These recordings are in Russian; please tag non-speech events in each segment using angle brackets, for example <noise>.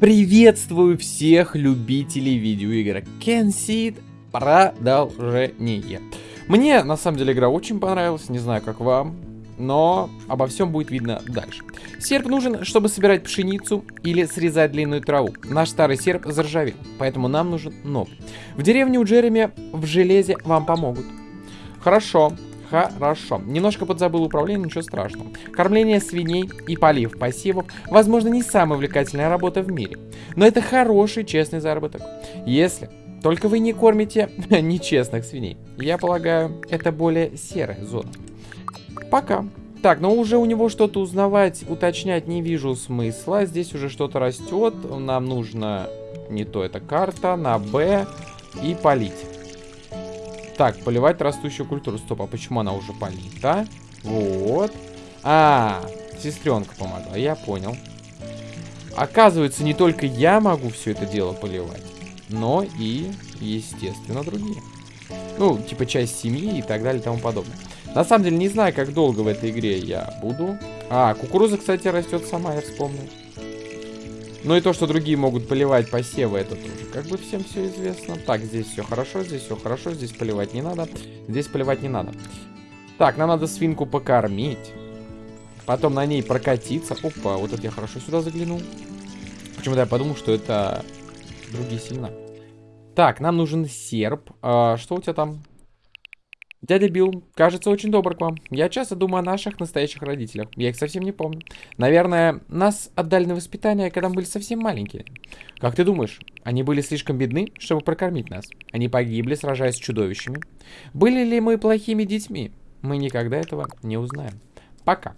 Приветствую всех любителей видеоигр. Кенсид продолжение. Мне, на самом деле, игра очень понравилась, не знаю, как вам, но обо всем будет видно дальше. Серп нужен, чтобы собирать пшеницу или срезать длинную траву. Наш старый серп заржавел, поэтому нам нужен новый. В деревне у Джереми в железе вам помогут. Хорошо, Хорошо. Немножко подзабыл управление, ничего страшного. Кормление свиней и полив посевов, возможно, не самая увлекательная работа в мире. Но это хороший, честный заработок. Если только вы не кормите <laughs> нечестных свиней. Я полагаю, это более серая зона. Пока. Так, но уже у него что-то узнавать, уточнять не вижу смысла. Здесь уже что-то растет. Нам нужно не то, это карта, на Б и полить. Так, поливать растущую культуру. Стоп, а почему она уже полита? Вот. А, сестренка помогла, я понял. Оказывается, не только я могу все это дело поливать, но и, естественно, другие. Ну, типа часть семьи и так далее и тому подобное. На самом деле, не знаю, как долго в этой игре я буду. А, кукуруза, кстати, растет сама, я вспомнил. Ну и то, что другие могут поливать посевы, это тоже как бы всем все известно. Так, здесь все хорошо, здесь все хорошо, здесь поливать не надо. Здесь поливать не надо. Так, нам надо свинку покормить. Потом на ней прокатиться. Опа, вот это я хорошо сюда заглянул. Почему-то я подумал, что это другие семена. Так, нам нужен серп. А, что у тебя там? Дядя Билл, кажется, очень добр к вам. Я часто думаю о наших настоящих родителях. Я их совсем не помню. Наверное, нас отдали на воспитание, когда мы были совсем маленькие. Как ты думаешь, они были слишком бедны, чтобы прокормить нас? Они погибли, сражаясь с чудовищами? Были ли мы плохими детьми? Мы никогда этого не узнаем. Пока.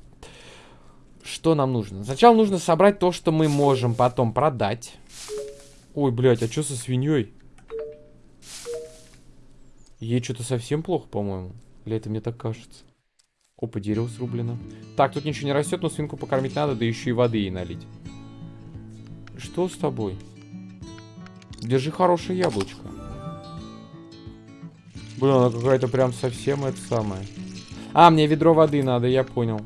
Что нам нужно? Сначала нужно собрать то, что мы можем потом продать. Ой, блядь, а что со свиньей? Ей что-то совсем плохо, по-моему. Или это мне так кажется? Опа, дерево срублено. Так, тут ничего не растет, но свинку покормить надо, да еще и воды ей налить. Что с тобой? Держи хорошее яблочко. Блин, она какая-то прям совсем это самое. А, мне ведро воды надо, я понял.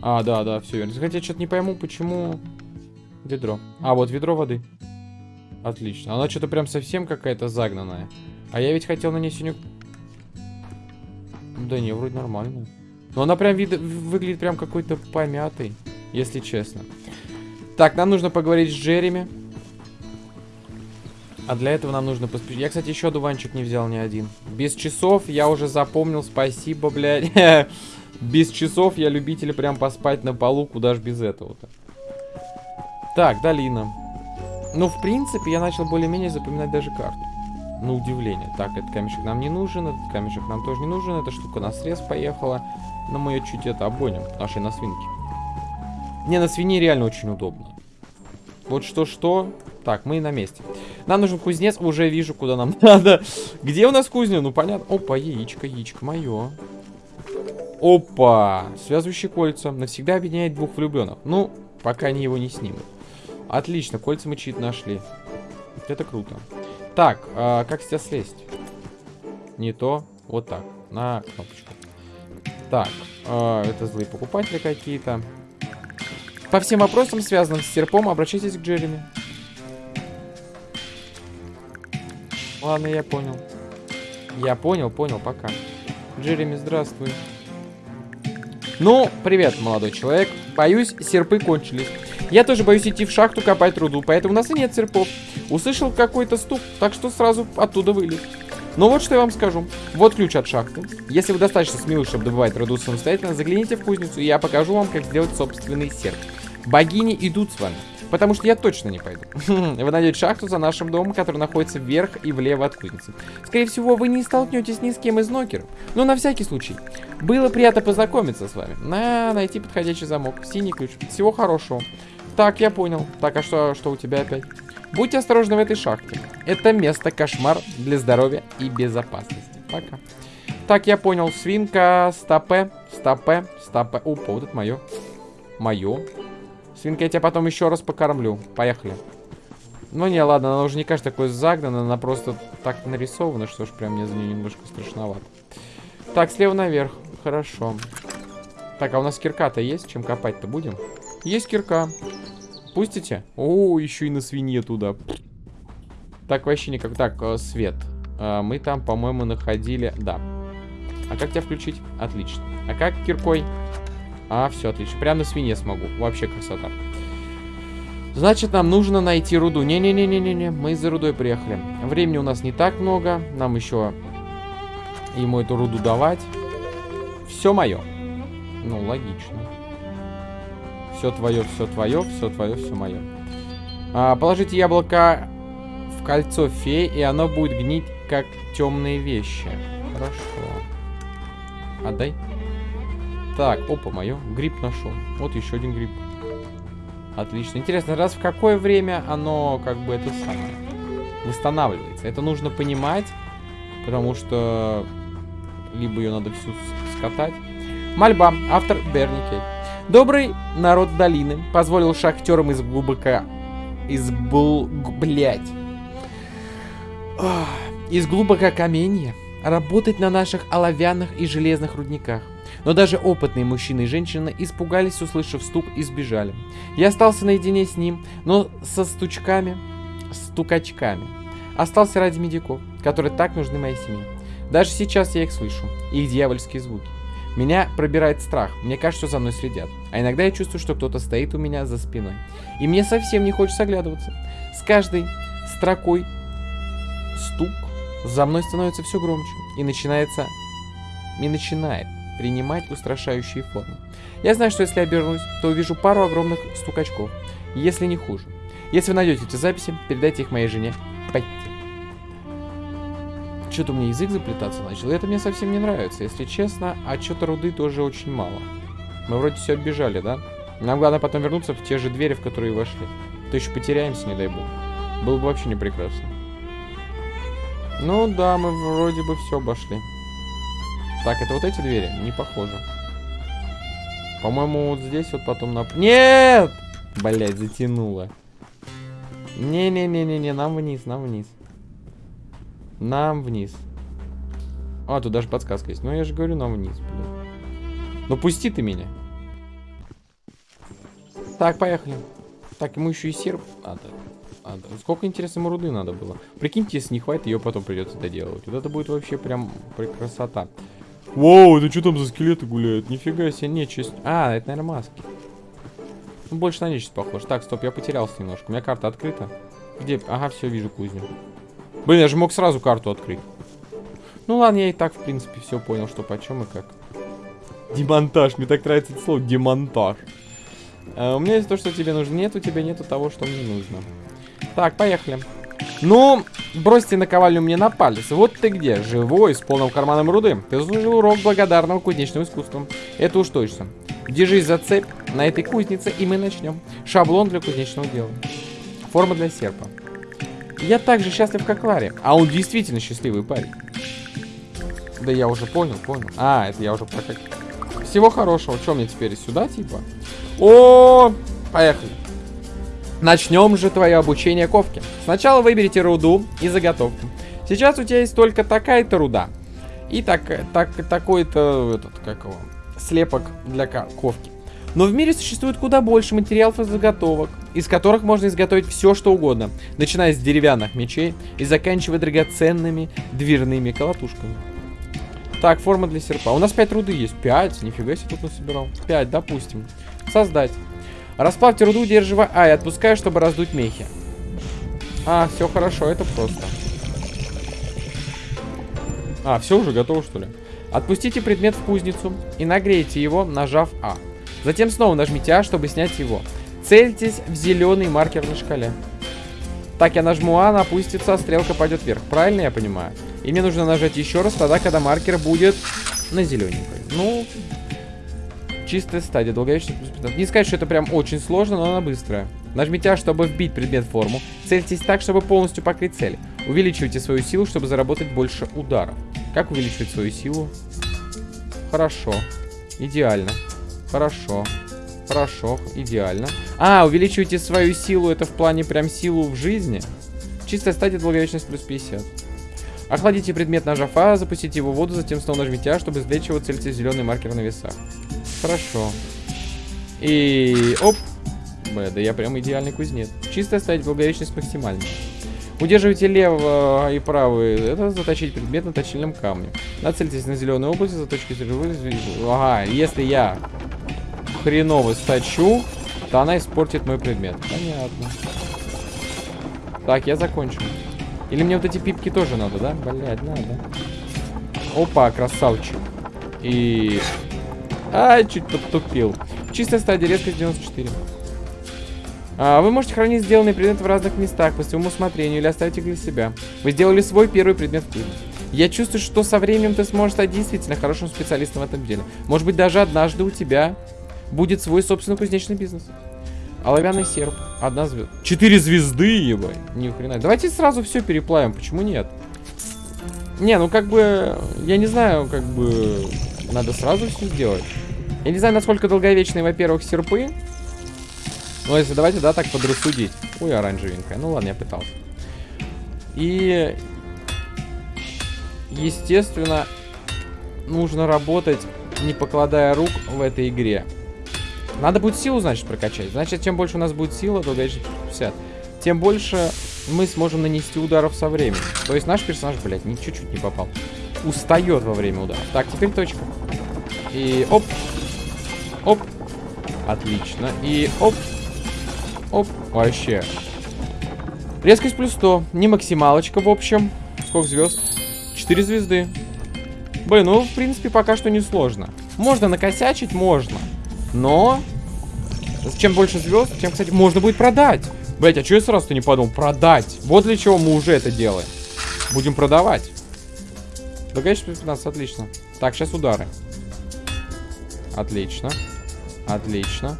А, да, да, все верно. Хотя я что-то не пойму, почему ведро. А, вот ведро воды. Отлично. Она что-то прям совсем какая-то загнанная. А я ведь хотел на ней синюю... Да не, вроде нормально. Но она прям вид... выглядит прям какой-то помятой, если честно. Так, нам нужно поговорить с Джереми. А для этого нам нужно поспешить. Я, кстати, еще дуванчик не взял ни один. Без часов я уже запомнил. Спасибо, блядь. <laughs> без часов я любитель прям поспать на полу. Куда ж без этого-то. Так, долина. Ну, в принципе, я начал более-менее запоминать даже карту на удивление. Так, этот камешек нам не нужен, этот камешек нам тоже не нужен, эта штука на срез поехала. Но мы ее чуть это обгоним, нашей на свинке. Не, на свине реально очень удобно. Вот что-что. Так, мы на месте. Нам нужен кузнец, уже вижу, куда нам <laughs> надо. Где у нас кузня? Ну, понятно. Опа, яичко, яичко мое. Опа, связывающие кольца. Навсегда объединяет двух влюбленных. Ну, пока они его не снимут. Отлично, кольца мы чит нашли. Это круто. Так, а, как с тебя слезть? Не то. Вот так. На кнопочку. Так, а, это злые покупатели какие-то. По всем вопросам, связанным с серпом, обращайтесь к Джереми. Ладно, я понял. Я понял, понял, пока. Джереми, здравствуй. Ну, привет, молодой человек. Боюсь, серпы кончились. Я тоже боюсь идти в шахту копать руду, поэтому у нас и нет серпов. Услышал какой-то стук, так что сразу оттуда вылез. Но вот что я вам скажу. Вот ключ от шахты. Если вы достаточно смелы, чтобы добывать руду самостоятельно, загляните в кузницу, и я покажу вам, как сделать собственный серп. Богини идут с вами. Потому что я точно не пойду. <laughs> Вы найдете шахту за нашим домом, который находится вверх и влево от кузницы. Скорее всего, вы не столкнетесь ни с кем из нокеров. Но на всякий случай. Было приятно познакомиться с вами. На, найти подходящий замок. Синий ключ. Всего хорошего. Так, я понял. Так, а что, что у тебя опять? Будьте осторожны в этой шахте. Это место кошмар для здоровья и безопасности. Пока. Так, я понял. Свинка, стопе, стопе, стопе. Опа, вот это мое. Мое. Свинка, я тебя потом еще раз покормлю. Поехали. Ну не, ладно, она уже не кажется такой загнана, она просто так нарисована, что ж прям мне за нее немножко страшновато. Так, слева наверх. Хорошо. Так, а у нас кирка-то есть? Чем копать-то будем? Есть кирка. Пустите? О, еще и на свинье туда. Так, вообще никак. Так, э, свет. Э, мы там, по-моему, находили... Да. А как тебя включить? Отлично. А как киркой? А, все, отлично. Прямо на свинье смогу. Вообще красота. Значит, нам нужно найти руду. Не-не-не-не-не-не. Мы за рудой приехали. Времени у нас не так много. Нам еще ему эту руду давать. Все мое. Ну, логично. Все твое, все твое, все твое, все мое. А, положите яблоко в кольцо феи, и оно будет гнить, как темные вещи. Хорошо. Отдай. Так, опа, мое. Гриб нашел. Вот еще один гриб. Отлично. Интересно, раз в какое время оно, как бы, это самое, восстанавливается? Это нужно понимать, потому что либо ее надо всю скатать. Мольба. Автор Берни Кейт. Добрый народ долины позволил шахтерам из глубока... Из бл... Блять. Из глубока каменья работать на наших оловянных и железных рудниках. Но даже опытные мужчины и женщины испугались, услышав стук, и сбежали. Я остался наедине с ним, но со стучками, стукачками. Остался ради медиков, которые так нужны моей семье. Даже сейчас я их слышу, их дьявольские звуки. Меня пробирает страх, мне кажется, что за мной следят. А иногда я чувствую, что кто-то стоит у меня за спиной. И мне совсем не хочется оглядываться. С каждой строкой стук за мной становится все громче. И начинается... И начинает принимать устрашающие формы. Я знаю, что если обернусь, то увижу пару огромных стукачков. Если не хуже. Если вы найдете эти записи, передайте их моей жене Петти. Что-то у меня язык заплетаться начал. И это мне совсем не нравится, если честно. А что-то руды тоже очень мало. Мы вроде все оббежали, да? Нам главное потом вернуться в те же двери, в которые вошли. То еще потеряемся, не дай бог. Было бы вообще не прекрасно. Ну да, мы вроде бы все обошли. Так, это вот эти двери? Не похоже. По-моему, вот здесь вот потом на... Нет! Блять, затянуло. Не-не-не-не-не, нам вниз, нам вниз. Нам вниз. А, тут даже подсказка есть. Ну, я же говорю, нам вниз, блин. Ну, пусти ты меня. Так, поехали. Так, ему еще и серп надо. надо. Сколько, интересно, ему руды надо было. Прикиньте, если не хватит, ее потом придется доделывать. Вот это будет вообще прям красота. Воу, это что там за скелеты гуляют? Нифига себе, нечисть. А, это, наверное, маски. Ну, больше на нечисть похож. Так, стоп, я потерялся немножко. У меня карта открыта. Где? Ага, все, вижу кузню. Блин, я же мог сразу карту открыть. Ну ладно, я и так, в принципе, все понял, что почем и как. Демонтаж. Мне так нравится это слово. Демонтаж. А, у меня есть то, что тебе нужно. Нет, у тебя нету того, что мне нужно. Так, поехали. Ну, бросьте наковальню мне на палец. Вот ты где, живой, с полным карманом руды. Ты заслужил урок благодарного кузнечного искусства. Это уж точно. Держись за цепь на этой кузнице, и мы начнем. Шаблон для кузнечного дела. Форма для серпа. Я так же счастлив, как Ларри. А он действительно счастливый парень. Да я уже понял, понял. А, это я уже про как... Всего хорошего. Что мне теперь сюда, типа? О, поехали. Начнем же твое обучение ковки. Сначала выберите руду и заготовку. Сейчас у тебя есть только такая-то руда. И так, так, такой-то, этот, как его, слепок для ковки. Но в мире существует куда больше материалов и заготовок, из которых можно изготовить все, что угодно, начиная с деревянных мечей и заканчивая драгоценными дверными колотушками. Так, форма для серпа. У нас 5 руды есть. 5? Нифига себе тут насобирал. 5, допустим. Создать. Расплавьте руду, удерживая А и отпускаю, чтобы раздуть мехи. А, все хорошо, это просто. А, все уже готово, что ли? Отпустите предмет в кузницу и нагрейте его, нажав А. Затем снова нажмите А, чтобы снять его. Цельтесь в зеленый маркер на шкале. Так, я нажму А, она опустится, а стрелка пойдет вверх. Правильно я понимаю? И мне нужно нажать еще раз, тогда, когда маркер будет на зелененькой. Ну, Чистая стадия, долговечность плюс 15. Не сказать, что это прям очень сложно, но она быстрая. Нажмите А, чтобы вбить предмет в форму. Цельтесь так, чтобы полностью покрыть цель. Увеличивайте свою силу, чтобы заработать больше ударов. Как увеличивать свою силу? Хорошо. Идеально. Хорошо. Хорошо. Идеально. А, увеличивайте свою силу, это в плане прям силу в жизни? Чистая стадия, долговечность плюс 50. Охладите предмет, нажав А, запустите его в воду, затем снова нажмите А, чтобы извлечь его, цельте зеленый маркер на весах. Хорошо. И... Оп. Бля, да я прям идеальный кузнец. Чисто ставить долговечность максимально. Удерживайте лево и правый. Это заточить предмет на точильном камне. Нацельтесь на зеленую область, заточки стрелы. Ага, если я хреново сточу, то она испортит мой предмет. Понятно. Так, я закончу. Или мне вот эти пипки тоже надо, да? Блять, надо. Опа, красавчик. И... Ай, чуть подтупил. Чистая стадия, резкость 94. А, вы можете хранить сделанные предметы в разных местах по своему усмотрению или оставить их для себя. Вы сделали свой первый предмет в книге. Я чувствую, что со временем ты сможешь стать действительно хорошим специалистом в этом деле. Может быть, даже однажды у тебя будет свой собственный кузнечный бизнес. Оловянный серп. Одна звезда. Четыре звезды, ебать. Ни хрена. Давайте сразу все переплавим. Почему нет? Не, ну как бы... Я не знаю, как бы... Надо сразу все сделать. Я не знаю, насколько долговечные, во-первых, серпы. Ну, если давайте, да, так подрассудить. Ой, оранжевенькая. Ну ладно, я пытался. И... Естественно, нужно работать, не покладая рук в этой игре. Надо будет силу, значит, прокачать. Значит, чем больше у нас будет сила, то дальше 50, тем больше мы сможем нанести ударов со временем. То есть наш персонаж, блядь, ни чуть-чуть не попал. Устает во время удара. Так, теперь точка. И оп. Оп. Отлично. И оп. Оп. Вообще. Резкость плюс 100. Не максималочка, в общем. Сколько звезд? 4 звезды. Блин, ну, в принципе, пока что не сложно. Можно накосячить, можно. Но... Чем больше звезд, тем, кстати, можно будет продать. Блять, а что я сразу-то не подумал? Продать. Вот для чего мы уже это делаем. Будем продавать. Да, конечно, 15, отлично. Так, сейчас удары. Отлично. Отлично.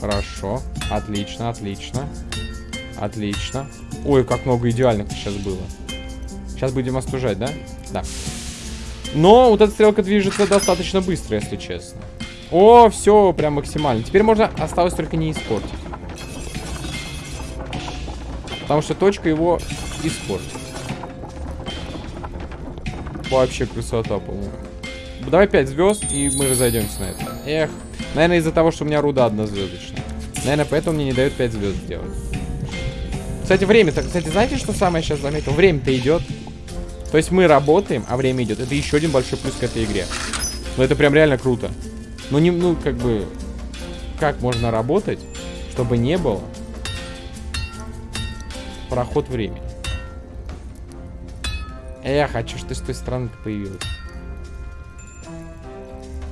Хорошо. Отлично, отлично. Отлично. Ой, как много идеальных сейчас было. Сейчас будем остужать, да? Да. Но вот эта стрелка движется достаточно быстро, если честно. О, все, прям максимально. Теперь можно осталось только не испортить. Потому что точка его испортит. Вообще красота, по-моему. Давай 5 звезд, и мы разойдемся на это. Эх. Наверное, из-за того, что у меня руда однозвездочная. Наверное, поэтому мне не дают 5 звезд сделать. Кстати, время-то... Кстати, знаете, что самое сейчас заметил? Время-то идет. То есть мы работаем, а время идет. Это еще один большой плюс к этой игре. Но это прям реально круто. Ну, не, ну, как бы... Как можно работать, чтобы не было проход времени? Эх, а чё ж ты с той стороны-то появилась?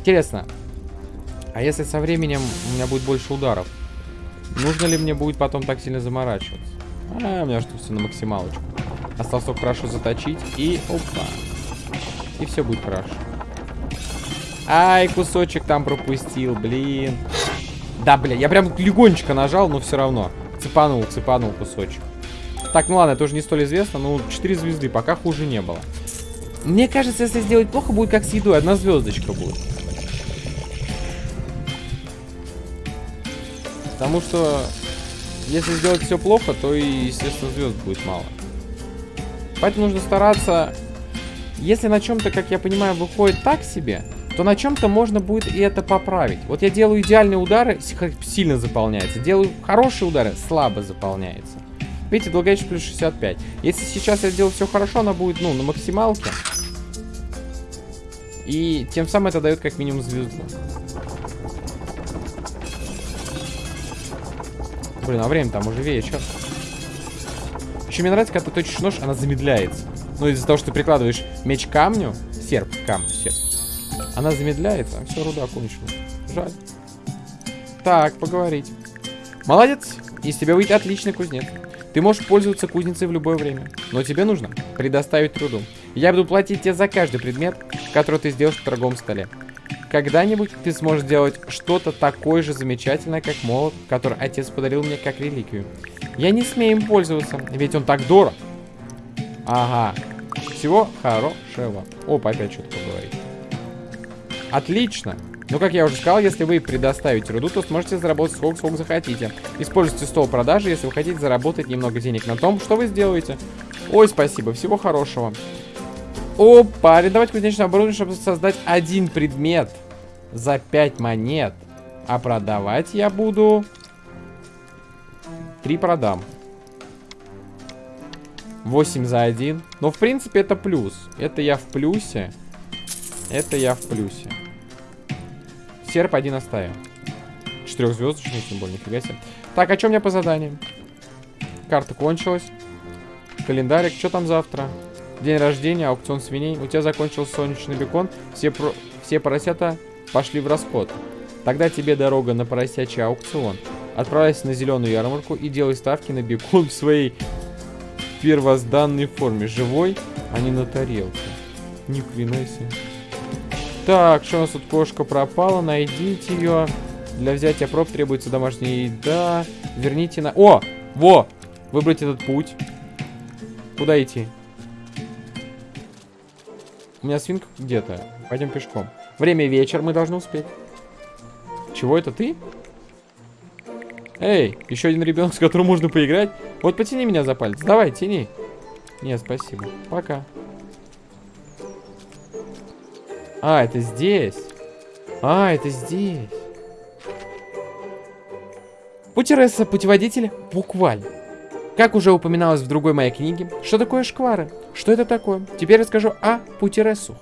Интересно, а если со временем у меня будет больше ударов, нужно ли мне будет потом так сильно заморачиваться? А, у меня что все на максималочку. Осталось только хорошо заточить и опа. И все будет хорошо. Ай, кусочек там пропустил, блин. Да, бля, я прям легонечко нажал, но все равно. Цепанул, цепанул кусочек. Так, ну ладно, это уже не столь известно, но 4 звезды, пока хуже не было. Мне кажется, если сделать плохо, будет как с едой, одна звездочка будет. Потому что, если сделать все плохо, то и, естественно, звезд будет мало. Поэтому нужно стараться... Если на чем-то, как я понимаю, выходит так себе, то на чем-то можно будет и это поправить. Вот я делаю идеальные удары, сильно заполняется. Делаю хорошие удары, слабо заполняется. Видите, долговечность плюс 65. Если сейчас я сделаю все хорошо, она будет, ну, на максималке. И тем самым это дает как минимум звезду. Блин, а время там уже вечер. Еще мне нравится, когда ты точишь нож, она замедляется. Ну, из-за того, что ты прикладываешь меч к камню, серп камню, серп, она замедляется. Все, руда кончилась. Жаль. Так, поговорить. Молодец. Из тебя выйдет отличный кузнец. Ты можешь пользоваться кузницей в любое время. Но тебе нужно предоставить труду. Я буду платить тебе за каждый предмет, который ты сделаешь в торговом столе. Когда-нибудь ты сможешь сделать что-то такое же замечательное, как молот, который отец подарил мне как реликвию. Я не смею им пользоваться, ведь он так дорог. Ага. Всего хорошего. Опа, опять что-то поговорить. Отлично. Ну, как я уже сказал, если вы предоставите руду, то сможете заработать сколько, сколько захотите. Используйте стол продажи, если вы хотите заработать немного денег на том, что вы сделаете. Ой, спасибо, всего хорошего. Опа, арендовать кузнечное оборудование, чтобы создать один предмет за 5 монет. А продавать я буду Три продам. 8 за один. Но, в принципе, это плюс. Это я в плюсе. Это я в плюсе. Серп один оставим. Четырехзвездочный, тем более, нифига себе. Так, а что у меня по заданиям? Карта кончилась. Календарик, что там завтра? День рождения, аукцион свиней. У тебя закончился солнечный бекон. Все, про... Все поросята пошли в расход. Тогда тебе дорога на поросячий аукцион. Отправляйся на зеленую ярмарку и делай ставки на бекон в своей первозданной форме. Живой, а не на тарелке. Ни хрена себе. Так, что у нас тут кошка пропала? Найдите ее. Для взятия проб требуется домашняя еда. Верните на... О! Во! Выбрать этот путь. Куда идти? У меня свинка где-то. Пойдем пешком. Время вечер, мы должны успеть. Чего это ты? Эй, еще один ребенок, с которым можно поиграть. Вот потяни меня за палец. Давай, тяни. Нет, спасибо. Пока. А, это здесь. А, это здесь. Путересса, путеводитель, буквально. Как уже упоминалось в другой моей книге, что такое шквары? Что это такое? Теперь расскажу о путерессу.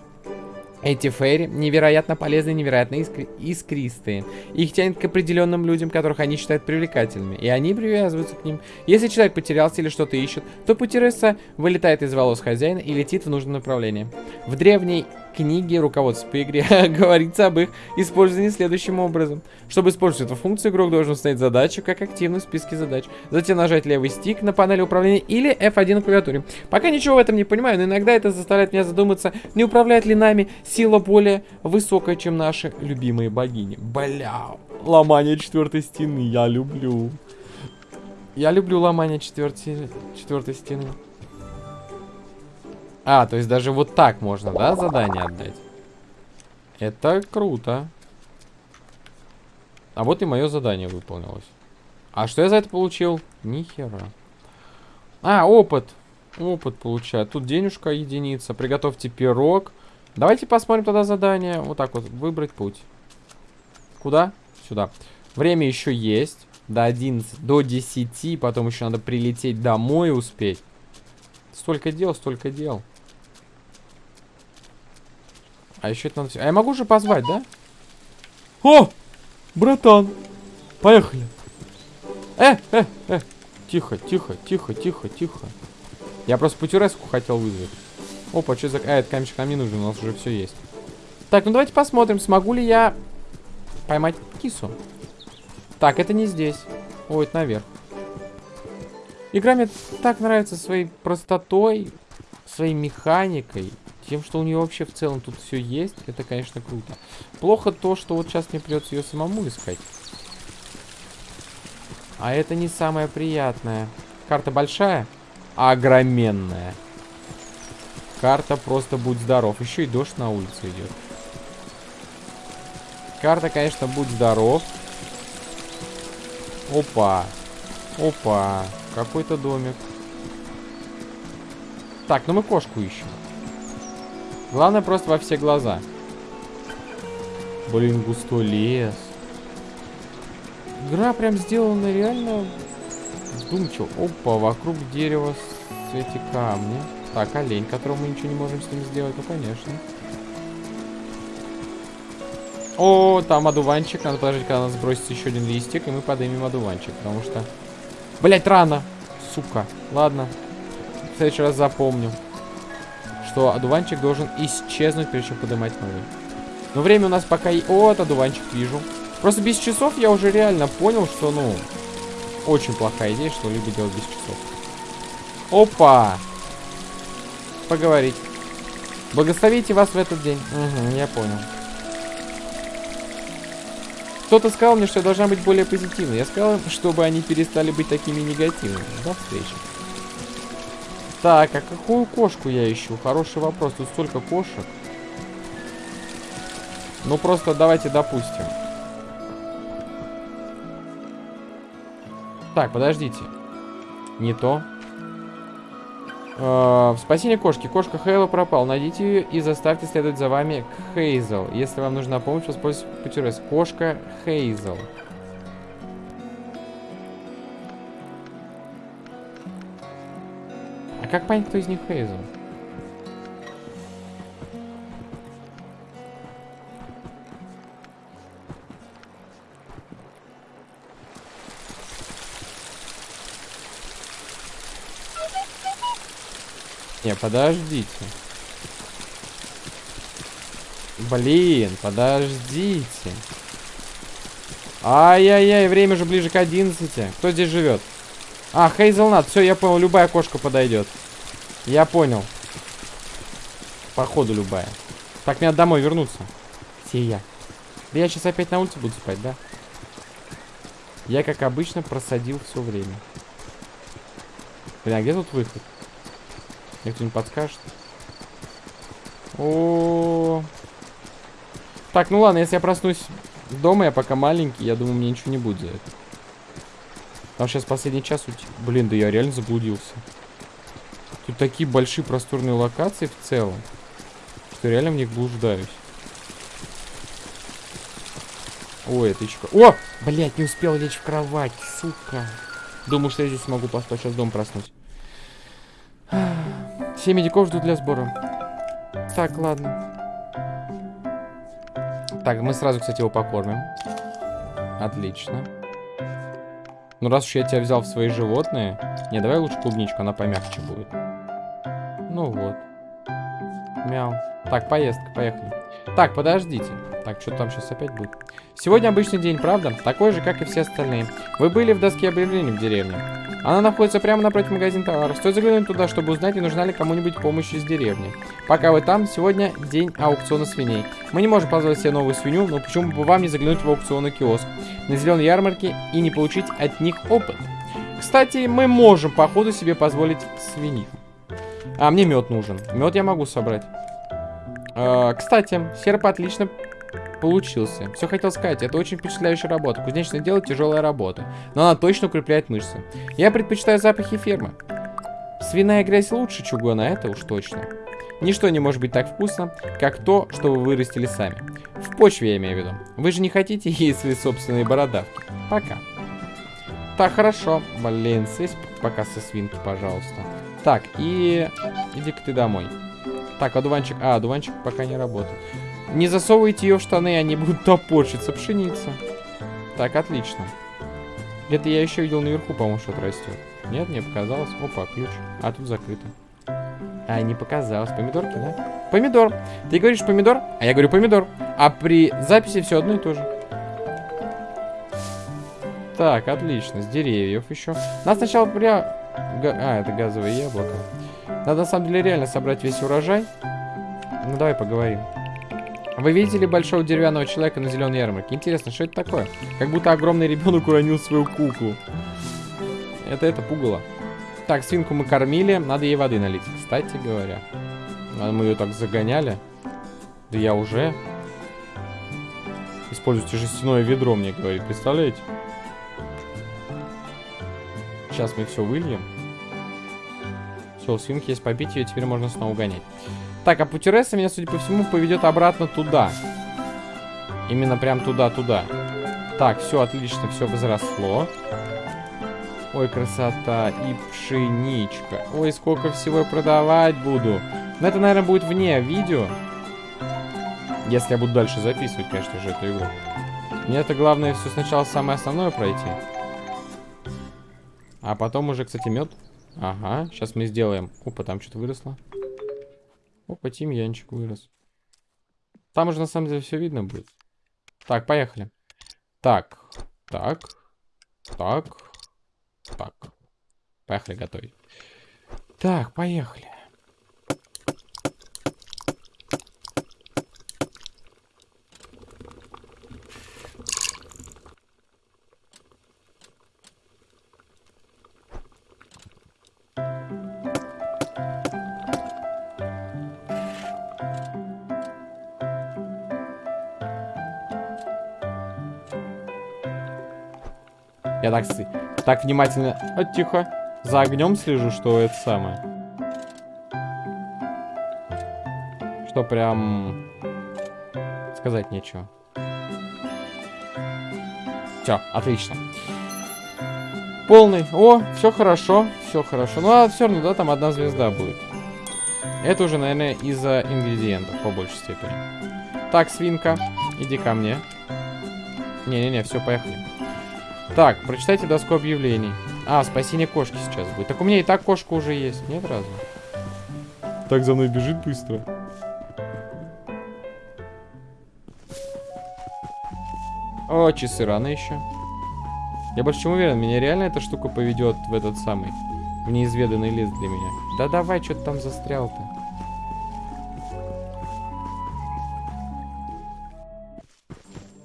Эти фейри невероятно полезные, невероятно искри искристые. Их тянет к определенным людям, которых они считают привлекательными, и они привязываются к ним. Если человек потерялся или что-то ищет, то путересса вылетает из волос хозяина и летит в нужном направлении. В древней книге руководства по игре <laughs> говорится об их использовании следующим образом. Чтобы использовать эту функцию, игрок должен установить задачу как активную в списке задач. Затем нажать левый стик на панели управления или F1 на клавиатуре. Пока ничего в этом не понимаю, но иногда это заставляет меня задуматься, не управляет ли нами сила более высокая, чем наши любимые богини. Бля, ломание четвертой стены я люблю. Я люблю ломание четвертой, четвертой стены. А, то есть даже вот так можно, да, задание отдать? Это круто. А вот и мое задание выполнилось. А что я за это получил? Нихера. А, опыт. Опыт получаю. Тут денежка единица. Приготовьте пирог. Давайте посмотрим тогда задание. Вот так вот. Выбрать путь. Куда? Сюда. Время еще есть. До 11, до 10. Потом еще надо прилететь домой успеть. Столько дел, столько дел. А еще это надо... А я могу же позвать, да? О! Братан! Поехали! Э, э, э! Тихо, тихо, тихо, тихо, тихо. Я просто путюреску хотел вызвать. Опа, что за... А, этот камешек нам не нужен, у нас уже все есть. Так, ну давайте посмотрим, смогу ли я поймать кису. Так, это не здесь. Ой, это наверх. Игра мне так нравится своей простотой, своей механикой. Тем, что у нее вообще в целом тут все есть, это, конечно, круто. Плохо то, что вот сейчас мне придется ее самому искать. А это не самое приятное. Карта большая, а огроменная. Карта просто будь здоров. Еще и дождь на улице идет. Карта, конечно, будь здоров. Опа. Опа. Какой-то домик. Так, ну мы кошку ищем. Главное просто во все глаза. Блин, густой лес. Игра прям сделана реально вдумчиво. Опа, вокруг дерева эти камни. Так, олень, которого мы ничего не можем с ним сделать. Ну, конечно. О, там одуванчик. Надо подождать, когда нас сбросится еще один листик, и мы поднимем одуванчик, потому что... Блять, рано! Сука. Ладно. В следующий раз запомню что одуванчик должен исчезнуть, прежде чем поднимать новый. Но время у нас пока... И... Вот, одуванчик вижу. Просто без часов я уже реально понял, что, ну... Очень плохая идея, что-либо делать без часов. Опа! Поговорить. Благословите вас в этот день. Угу, я понял. Кто-то сказал мне, что я должна быть более позитивной. Я сказал, чтобы они перестали быть такими негативными. До встречи. Так, а какую кошку я ищу? Хороший вопрос. Тут столько кошек. Ну, просто давайте допустим. Так, подождите. Не то. Э, спасение кошки. Кошка Хейла пропал. Найдите ее и заставьте следовать за вами к Хейзел. Если вам нужна помощь, воспользуйтесь путем Кошка Хейзел. Как понять, кто из них Хейзел? Не, подождите. Блин, подождите. Ай-яй-яй, время же ближе к 11. Кто здесь живет? А, Хейзелнат. Все, я понял, любая кошка подойдет. Я понял. Походу любая. Так, мне надо домой вернуться. Где я? Да я сейчас опять на улице буду спать, да? Я, как обычно, просадил все время. Блин, а где тут выход? Мне кто-нибудь подскажет? О, -о, О, Так, ну ладно, если я проснусь дома, я пока маленький, я думаю, мне ничего не будет за это. Там сейчас последний час уйти. Блин, да я реально заблудился. Такие большие просторные локации в целом, что реально в них блуждаюсь. Ой, это еще... О! Блять, не успел лечь в кровать, сука. Думаю, что я здесь смогу поспать. Сейчас дом проснуть. Все медиков ждут для сбора. Так, ладно. Так, мы сразу, кстати, его покормим. Отлично. Ну, раз уж я тебя взял в свои животные... Не, давай лучше клубничку, она помягче будет. Ну вот. Мяу. Так, поездка, поехали. Так, подождите. Так, что там сейчас опять будет? Сегодня обычный день, правда? Такой же, как и все остальные. Вы были в доске объявлений в деревне. Она находится прямо напротив магазина товаров. Стоит заглянуть туда, чтобы узнать, не нужна ли кому-нибудь помощь из деревни. Пока вы там, сегодня день аукциона свиней. Мы не можем позволить себе новую свинью, но почему бы вам не заглянуть в аукционный киоск на зеленой ярмарке и не получить от них опыт? Кстати, мы можем, походу, себе позволить свинью. А, мне мед нужен. Мед я могу собрать. А, кстати, серп отлично получился. Все хотел сказать, это очень впечатляющая работа. Кузнечное дело тяжелая работа, но она точно укрепляет мышцы. Я предпочитаю запахи фермы. Свиная грязь лучше чугуна, это уж точно. Ничто не может быть так вкусно, как то, что вы вырастили сами. В почве я имею в виду. Вы же не хотите <laughs> есть свои собственные бородавки. Пока. Так, хорошо. Блин, съесть пока со свинки, пожалуйста. Так, и... Иди-ка ты домой. Так, одуванчик... А, одуванчик пока не работает. Не засовывайте ее в штаны, они будут топорщиться. Пшеница. Так, отлично. Где-то я еще видел наверху, по-моему, что-то растет. Нет, мне показалось. Опа, ключ. А тут закрыто. А, не показалось. Помидорки, да? Помидор. Ты говоришь помидор, а я говорю помидор. А при записи все одно и то же. Так, отлично. С деревьев еще. Надо сначала прям... А, это газовое яблоко. Надо на самом деле реально собрать весь урожай. Ну, давай поговорим. Вы видели большого деревянного человека на зеленой ярмарке? Интересно, что это такое? Как будто огромный ребенок уронил свою куклу. Это это пугало. Так, свинку мы кормили. Надо ей воды налить, кстати говоря. А мы ее так загоняли. Да я уже. Используйте жестяное ведро, мне говорит. Представляете? Сейчас мы все выльем. Все, у свинки есть попить, ее теперь можно снова гонять. Так, а Путереса меня, судя по всему, поведет обратно туда. Именно прям туда-туда. Так, все отлично, все возросло. Ой, красота. И пшеничка. Ой, сколько всего я продавать буду. Но это, наверное, будет вне видео. Если я буду дальше записывать, конечно же, эту игру. Мне это главное все сначала самое основное пройти. А потом уже, кстати, мед. Ага, сейчас мы сделаем. Опа, там что-то выросло. Опа, тимьянчик вырос. Там уже на самом деле все видно будет. Так, поехали. Так, так, так, так. Поехали готовить. Так, поехали. Я так, так внимательно... А, тихо. За огнем слежу, что это самое. Что прям... Сказать нечего. Все, отлично. полный. О, все хорошо, все хорошо. Ну, а все равно, да, там одна звезда будет. Это уже, наверное, из-за ингредиентов, по большей степени. Так, свинка, иди ко мне. Не-не-не, все, поехали. Так, прочитайте доску объявлений. А, спасение кошки сейчас будет. Так у меня и так кошка уже есть. Нет разве? Так за мной бежит быстро. О, часы рано еще. Я больше чем уверен, меня реально эта штука поведет в этот самый, в неизведанный лес для меня. Да давай, что ты там застрял-то?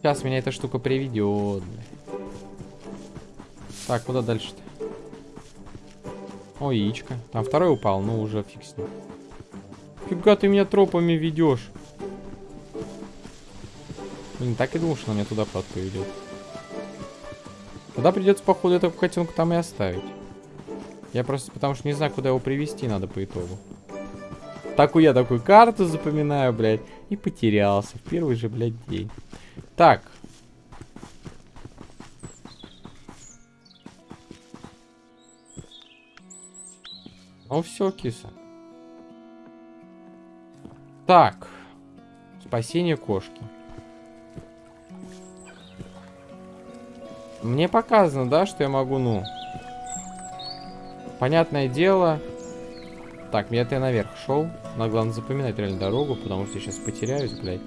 Сейчас меня эта штука приведет. Так, куда дальше-то? О, яичко. Там второй упал, ну уже фиг с ним. Фига ты меня тропами ведешь. Блин, так и думал, что она меня туда под поведет. Туда придется, походу, этого котенка там и оставить. Я просто потому что не знаю, куда его привести надо по итогу. Такую я такую карту запоминаю, блядь. И потерялся в первый же, блядь, день. Так. Ну все, киса. Так. Спасение кошки. Мне показано, да, что я могу, ну... Понятное дело. Так, мне я наверх шел. Надо, главное, запоминать реально дорогу, потому что я сейчас потеряюсь, блядь.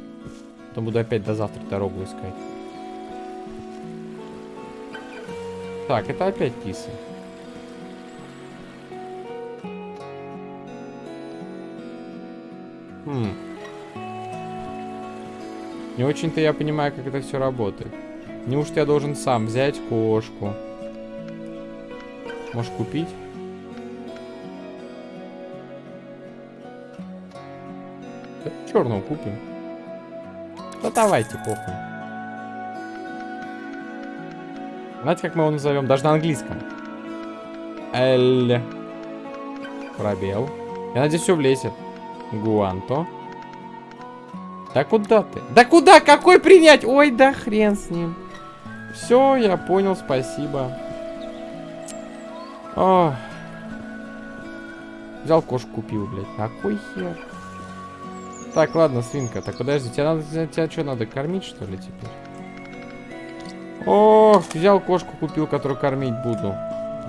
Потом буду опять до завтра дорогу искать. Так, это опять кисы. Хм. Не очень-то я понимаю, как это все работает. Неужто я должен сам взять кошку? Можешь купить? Черную купим. Да давайте, похуй. Знаете, как мы его назовем? Даже на английском. Эль. Пробел. Я надеюсь, все влезет. Гуанто. Да куда ты? Да куда? Какой принять? Ой, да хрен с ним. Все, я понял, спасибо. О. Взял кошку, купил, блядь. Какой хер? Так, ладно, свинка. Так, подожди, тебя, надо, тебя что, надо кормить, что ли, теперь? О, взял кошку, купил, которую кормить буду.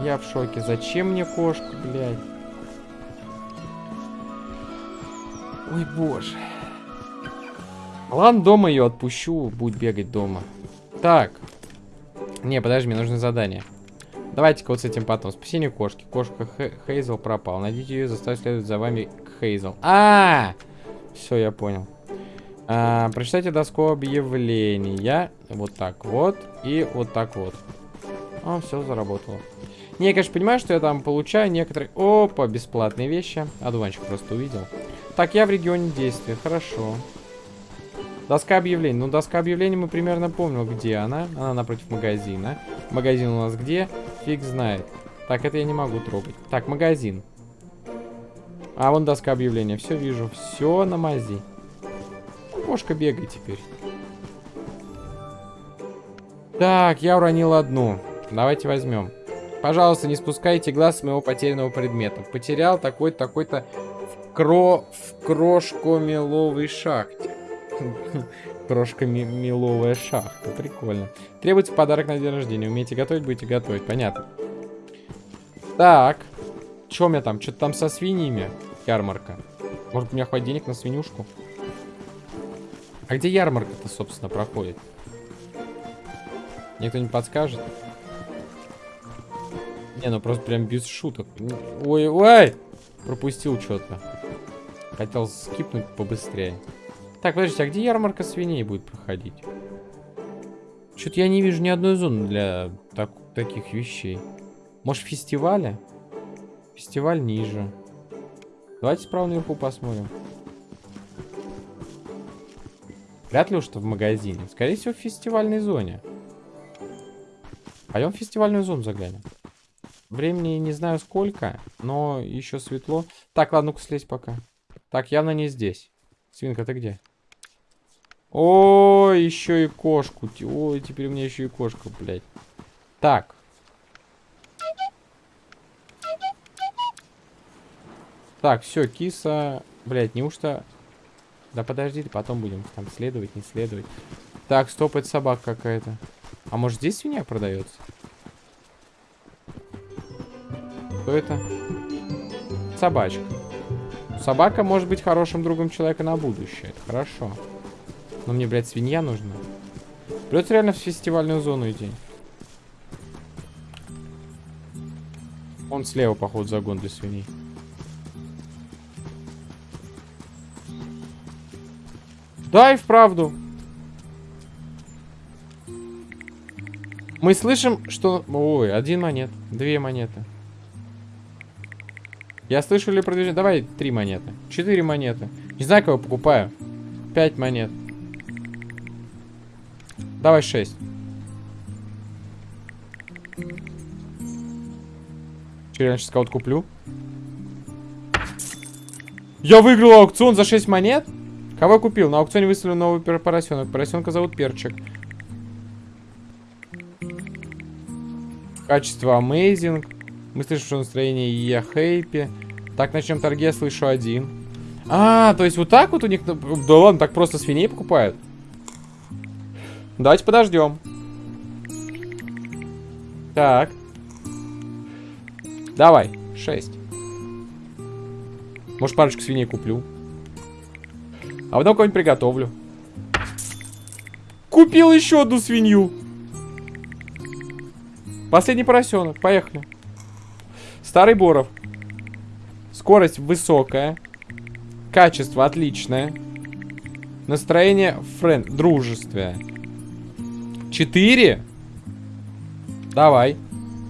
Я в шоке. Зачем мне кошку, блядь? Ой, боже. Ладно, дома ее отпущу, будет бегать дома. Так. Не, подожди, мне нужно задание. Давайте-ка вот с этим потом. Спасение кошки. Кошка Хейзел пропал. Найдите ее и заставьте следовать за вами к Хейзел. А, -а, -а! Все, я понял. А, прочитайте доску объявления. Вот так вот. И вот так вот. О, все заработало. Не, я, конечно, понимаю, что я там получаю некоторые... Опа, бесплатные вещи. Одуванчик просто увидел. Так, я в регионе действия. Хорошо. Доска объявлений. Ну, доска объявлений мы примерно помним, где она. Она напротив магазина. Магазин у нас где? Фиг знает. Так, это я не могу трогать. Так, магазин. А, вон доска объявления. Все вижу. Все на мази. Кошка бегай теперь. Так, я уронил одну. Давайте возьмем. Пожалуйста, не спускайте глаз с моего потерянного предмета. Потерял такой-то, такой-то кро... в крошко-меловой шахте. <laughs> Крошка-меловая шахта. Прикольно. Требуется подарок на день рождения. Умеете готовить, будете готовить. Понятно. Так. Что у меня там? Что-то там со свиньями? Ярмарка. Может, у меня хватит денег на свинюшку? А где ярмарка-то, собственно, проходит? Никто не подскажет? Не, ну просто прям без шуток. Ой, ой! Пропустил что-то. Хотел скипнуть побыстрее. Так, подождите, а где ярмарка свиней будет проходить? Что-то я не вижу ни одной зоны для так, таких вещей. Может, фестиваля? Фестиваль ниже. Давайте справа наверху посмотрим. Вряд ли что в магазине. Скорее всего, в фестивальной зоне. Пойдем в фестивальную зону заглянем. Времени не знаю сколько, но еще светло. Так, ладно, ну-ка слезь пока. Так, явно не здесь. Свинка, ты где? О, еще и кошку. Ой, теперь у меня еще и кошка, блядь. Так. Так, все, киса. Блядь, неужто... Да подожди, потом будем там следовать, не следовать. Так, стоп, это собака какая-то. А может здесь свинья продается? Кто это? Собачка. Собака может быть хорошим другом человека на будущее. Это хорошо. Но мне, блядь, свинья нужна. Придется реально в фестивальную зону идти. Он слева, походу, загон для свиней. Да, и вправду. Мы слышим, что... Ой, один монет. Две монеты. Я слышу ли продвижение? Давай три монеты. Четыре монеты. Не знаю, кого покупаю. Пять монет. Давай шесть. Че, я сейчас кого-то куплю? Я выиграл аукцион за 6 монет? Кого я купил? На аукционе выставлен новый поросенок. Поросенка зовут Перчик. Качество Amazing. Мы слышим, что настроение я хэппи. Так, начнем торги, я слышу один. А, то есть вот так вот у них... Да ладно, так просто свиней покупают? Давайте подождем. Так. Давай, 6. Может, парочку свиней куплю. А потом кого-нибудь приготовлю. Купил еще одну свинью. Последний поросенок. Поехали. Старый Боров. Скорость высокая. Качество отличное. Настроение френд. Дружествие. Четыре? Давай.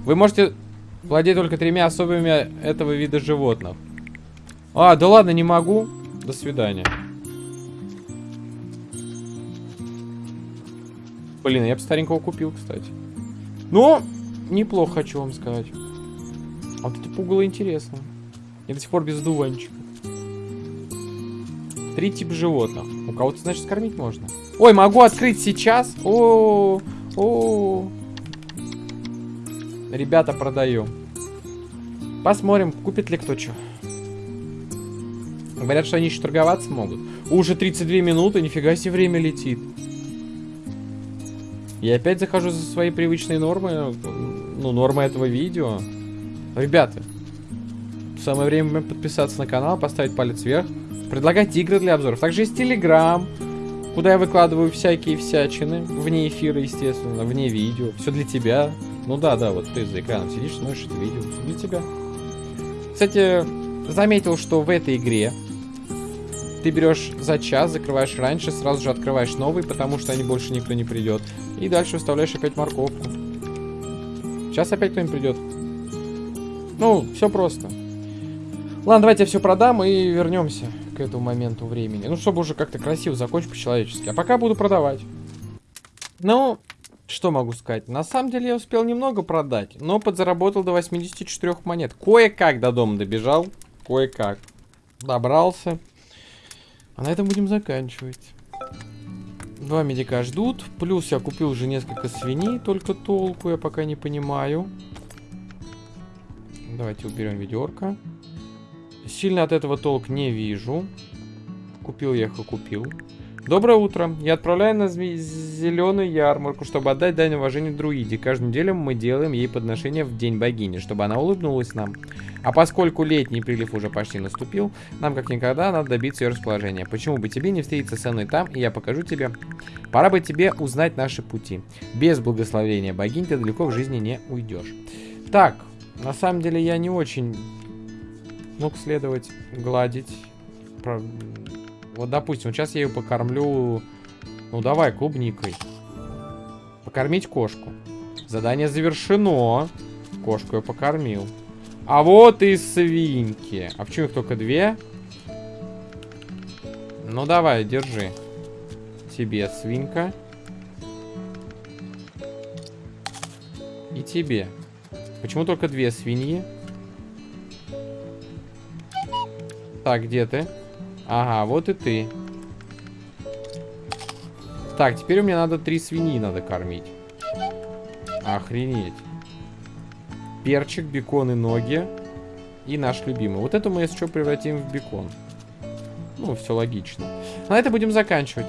Вы можете владеть только тремя особыми этого вида животных. А, да ладно, не могу. До свидания. Блин, я бы старенького купил, кстати. Но неплохо, хочу вам сказать. А вот эти пугало интересно. Я до сих пор без дуванчика. Три типа животных. У кого-то, значит, скормить можно. Ой, могу открыть сейчас. О, -о, -о, -о. Ребята, продаю. Посмотрим, купит ли кто что. Говорят, что они еще торговаться могут. Уже 32 минуты, нифига себе время летит. Я опять захожу за свои привычные нормы. Ну, нормы этого видео. Ребята, самое время подписаться на канал, поставить палец вверх. Предлагать игры для обзоров. Также есть Телеграм, куда я выкладываю всякие всячины. Вне эфира, естественно, вне видео. Все для тебя. Ну да, да, вот ты за экраном сидишь, смотришь это видео. Все для тебя. Кстати, заметил, что в этой игре ты берешь за час, закрываешь раньше, сразу же открываешь новый, потому что они больше никто не придет. И дальше вставляешь опять морковку. Сейчас опять кто-нибудь придет. Ну, все просто. Ладно, давайте я все продам и вернемся к этому моменту времени. Ну, чтобы уже как-то красиво закончить по-человечески. А пока буду продавать. Ну, что могу сказать? На самом деле я успел немного продать, но подзаработал до 84 монет. Кое-как до дома добежал. Кое-как. Добрался. А на этом будем заканчивать. Два медика ждут. Плюс я купил уже несколько свиней, только толку я пока не понимаю. Давайте уберем ведерко. Сильно от этого толк не вижу. Купил я их и купил. Доброе утро. Я отправляю на зеленую ярмарку, чтобы отдать дань уважения друиде. Каждую неделю мы делаем ей подношение в День богини, чтобы она улыбнулась нам. А поскольку летний прилив уже почти наступил, нам как никогда надо добиться ее расположения. Почему бы тебе не встретиться со мной там, и я покажу тебе. Пора бы тебе узнать наши пути. Без благословения богинь ты далеко в жизни не уйдешь. Так, на самом деле я не очень мог следовать, гладить. Вот, допустим, сейчас я ее покормлю... Ну, давай, клубникой. Покормить кошку. Задание завершено. Кошку я покормил. А вот и свинки. А почему их только две? Ну, давай, держи. Тебе свинка. И тебе. Почему только две свиньи? Так, где ты? Ага, вот и ты. Так, теперь у меня надо три свиньи надо кормить. Охренеть. Перчик, бекон и ноги. И наш любимый. Вот эту мы, еще превратим в бекон. Ну, все логично. На это будем заканчивать.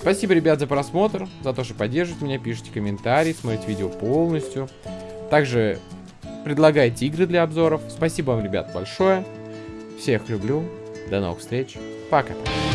Спасибо, ребят, за просмотр, за то, что поддерживаете меня, пишите комментарии, смотрите видео полностью. Также Предлагайте игры для обзоров. Спасибо вам, ребят, большое. Всех люблю. До новых встреч. Пока. -пока.